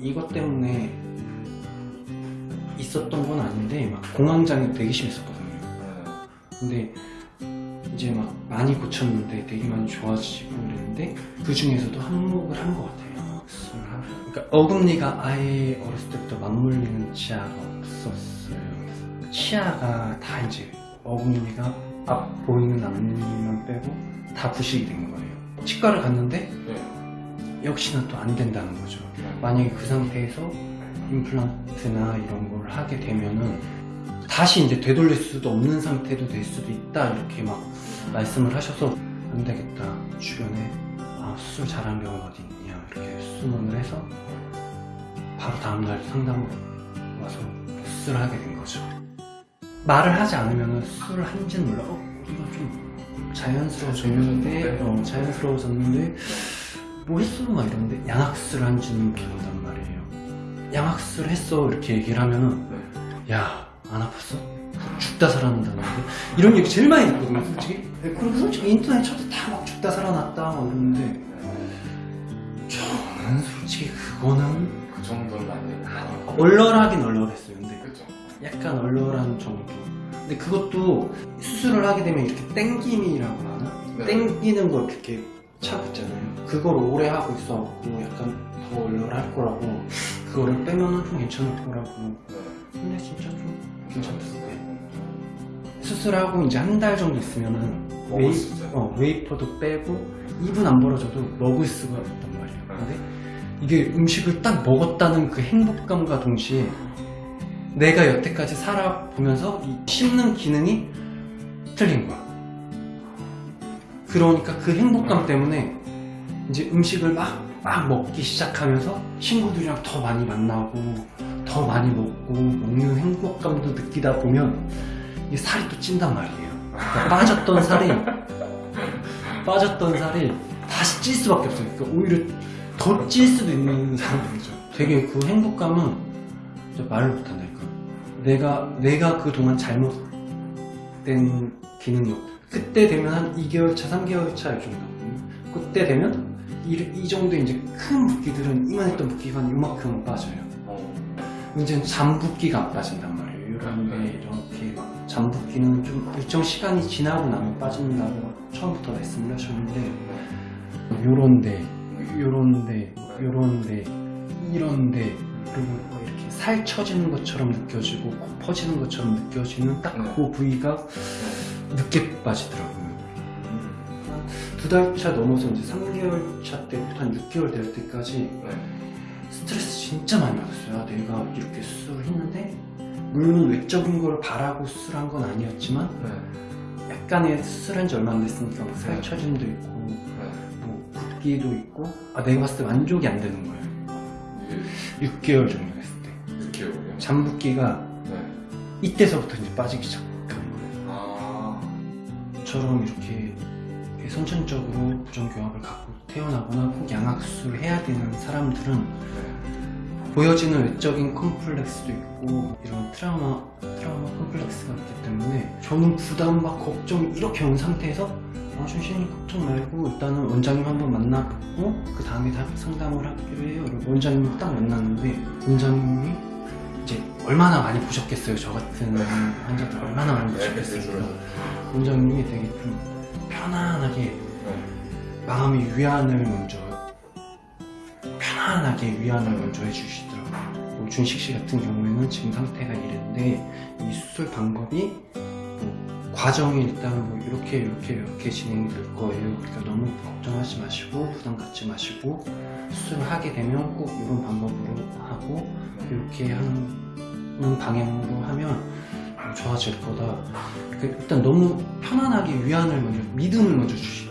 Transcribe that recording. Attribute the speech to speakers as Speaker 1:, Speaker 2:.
Speaker 1: 이것 때문에 있었던 건 아닌데 막 공황장애 되게 심했었거든요. 근데 이제 막 많이 고쳤는데 되게 많이 좋아지고 그랬는데 그 중에서도 한몫을 한 것 같아요. 그러니까 어금니가 아예 어렸을 때부터 맞물리는 치아가 없었어요. 치아가 다 이제 어금니가 앞 보이는 앞니만 빼고 다 부식이 된 거예요. 치과를 갔는데 역시나 또 안 된다는 거죠. 만약에 그 상태에서 임플란트나 이런 걸 하게 되면은 다시 이제 되돌릴 수도 없는 상태도 될 수도 있다 이렇게 막 말씀을 하셔서 안 되겠다 주변에 아, 수술 잘하는 병원 어디 있냐 이렇게 수문을 해서 바로 다음날 상담 와서 수술을 하게 된 거죠 말을 하지 않으면 수술을 한지는 몰라 어? 우리가 좀 자연스러워졌는데 어, 자연스러워졌는데 뭐 했어? 막 이러는데 양악수를 한지는 모른단 말이에요 양악수를 했어 이렇게 얘기를 하면은 야 안 아팠어? 죽다 살아난다는데 이런 얘기 제일 많이 듣거든요 솔직히 그리고 솔직히 인터넷 쳐도 다 막 죽다 살아났다 막 이러는데 저는 솔직히 그거는
Speaker 2: 그 정도는 아니에요.
Speaker 1: 얼얼하긴 얼얼했어요 근데
Speaker 2: 그렇죠.
Speaker 1: 약간 얼얼한 정도 근데 그것도 수술을 하게 되면 이렇게 땡김이라고 하나?
Speaker 2: 네.
Speaker 1: 땡기는 걸 이렇게 차고 있잖아요 그걸 오래 하고 있어갖고 약간 더 얼얼할 거라고. 그거를 빼면은 좀 괜찮을 거라고.
Speaker 2: 네.
Speaker 1: 근데 진짜 좀 괜찮았어요 수술하고 이제 한 달 정도 있으면은 웨이.
Speaker 2: 어,
Speaker 1: 웨이퍼도 빼고 입은 안 벌어져도 먹을 수가 있단 말이에요. 근데 이게 음식을 딱 먹었다는 그 행복감과 동시에 내가 여태까지 살아보면서 이 씹는 기능이 틀린 거야 그러니까 그 행복감 때문에 이제 음식을 막, 막 먹기 시작하면서 친구들이랑 더 많이 만나고 더 많이 먹고 먹는 행복감도 느끼다 보면 이 살이 또 찐단 말이에요. 그러니까 빠졌던 살이 빠졌던 살이 다시 찔 수밖에 없어요. 그러니까 오히려 더 찔 수도 있는 상황이죠. 되게 그 행복감은 말을 못한다니까 내가 내가 그동안 잘못된 기능력 그때 되면 한 2개월 차 3개월 차 정도거든요 그때 되면 이, 이 정도 이제 큰 붓기들은 이만했던 붓기가 한 이만큼 빠져요
Speaker 2: 어.
Speaker 1: 이제는 잠붓기가 안 빠진단 말이에요. 이런데 이렇게 막 잠붓기는 좀 일정 시간이 지나고 나면 빠진다고 처음부터 말씀을 하셨는데 요런데, 요런데, 요런데, 이런데 그리고 뭐 이렇게 살 처지는 것처럼 느껴지고 코 퍼지는 것처럼 느껴지는 딱그 부위가 늦게 빠지더라고요. 두달 차 넘어서 이제 3개월 차 때부터 한 6개월 될 때까지
Speaker 2: 네.
Speaker 1: 스트레스 진짜 많이 받았어요. 아, 내가 이렇게 수술을 했는데 물론 외적인 걸 바라고 수술한 건 아니었지만
Speaker 2: 네.
Speaker 1: 약간의 수술한 지 얼마 안 됐으니까 뭐
Speaker 2: 네.
Speaker 1: 살처짐도 있고
Speaker 2: 네.
Speaker 1: 뭐 붓기도 있고 아 내가 봤을 때 만족이 안 되는 거예요.
Speaker 2: 이게
Speaker 1: 6개월 정도 됐을 때
Speaker 2: 이렇게 오요.
Speaker 1: 잠붓기가
Speaker 2: 네.
Speaker 1: 이때서부터 이제 빠지기.
Speaker 2: 아.
Speaker 1: 저처럼 이렇게 선천적으로 부정교합을 갖고 태어나거나 꼭 양악수술을 해야 되는 사람들은
Speaker 2: 네.
Speaker 1: 보여지는 외적인 컴플렉스도 있고 이런 트라우마 트라우마 컴플렉스가 있기 때문에 저는 부담 막 걱정 이렇게 온 상태에서 아, 준신이 걱정 말고 일단은 원장님 한번 만나보고 그 다음에 다 상담을 하기로 해요. 원장님 딱 만났는데 원장님이 이제 얼마나 많이 보셨겠어요. 저 같은 환자들 얼마나 많이
Speaker 2: 네,
Speaker 1: 보셨겠어요.
Speaker 2: 그렇죠.
Speaker 1: 원장님이 되게 좀 편안하게
Speaker 2: 네.
Speaker 1: 마음의 위안을 먼저 편안하게 위안을 먼저 해주시더라고요. 뭐 준식 씨 같은 경우에는 지금 상태가 이랬는데 이 수술 방법이 뭐 과정이 일단 뭐 이렇게 이렇게 이렇게 진행이 될 거예요. 그러니까 너무 걱정하지 마시고 부담 갖지 마시고 수술을 하게 되면 꼭 이런 방법으로 하고 이렇게 하는 방향으로 하면 좋아질 거다. 그 일단 너무 편안하게 위안을 먼저 믿음을 먼저 주시,